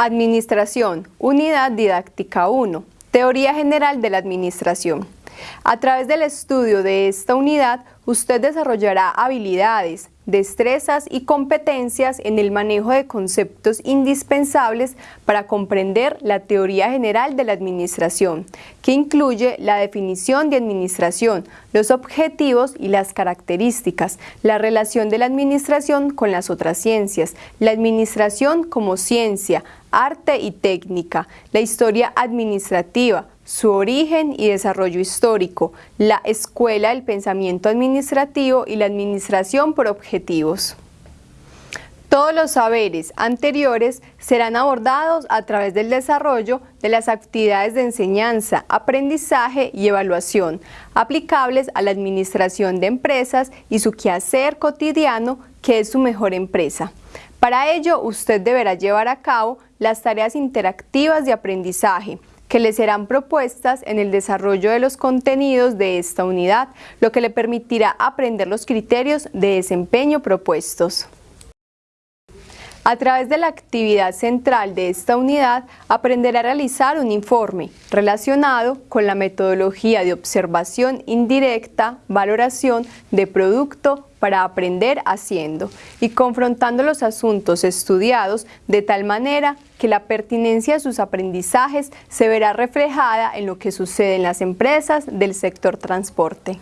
Administración, Unidad Didáctica 1, Teoría General de la Administración. A través del estudio de esta unidad, usted desarrollará habilidades, destrezas y competencias en el manejo de conceptos indispensables para comprender la teoría general de la administración, que incluye la definición de administración, los objetivos y las características, la relación de la administración con las otras ciencias, la administración como ciencia, arte y técnica, la historia administrativa, su origen y desarrollo histórico, la escuela del pensamiento administrativo y la administración por objetivos. Todos los saberes anteriores serán abordados a través del desarrollo de las actividades de enseñanza, aprendizaje y evaluación aplicables a la administración de empresas y su quehacer cotidiano que es su mejor empresa. Para ello, usted deberá llevar a cabo las tareas interactivas de aprendizaje, que le serán propuestas en el desarrollo de los contenidos de esta unidad, lo que le permitirá aprender los criterios de desempeño propuestos. A través de la actividad central de esta unidad, aprenderá a realizar un informe relacionado con la metodología de observación indirecta, valoración de producto para aprender haciendo y confrontando los asuntos estudiados de tal manera que la pertinencia de sus aprendizajes se verá reflejada en lo que sucede en las empresas del sector transporte.